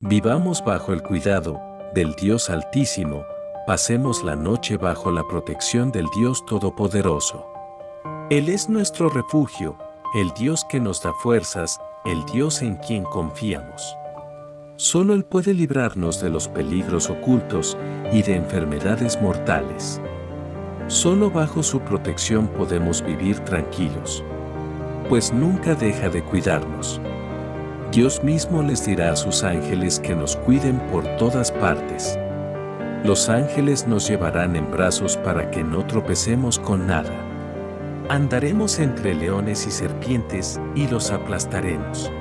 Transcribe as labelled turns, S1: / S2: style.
S1: Vivamos bajo el cuidado del Dios Altísimo, pasemos la noche bajo la protección del Dios Todopoderoso. Él es nuestro refugio, el Dios que nos da fuerzas, el Dios en quien confiamos. Solo Él puede librarnos de los peligros ocultos y de enfermedades mortales. Solo bajo su protección podemos vivir tranquilos, pues nunca deja de cuidarnos. Dios mismo les dirá a sus ángeles que nos cuiden por todas partes. Los ángeles nos llevarán en brazos para que no tropecemos con nada. Andaremos entre leones y serpientes y los aplastaremos.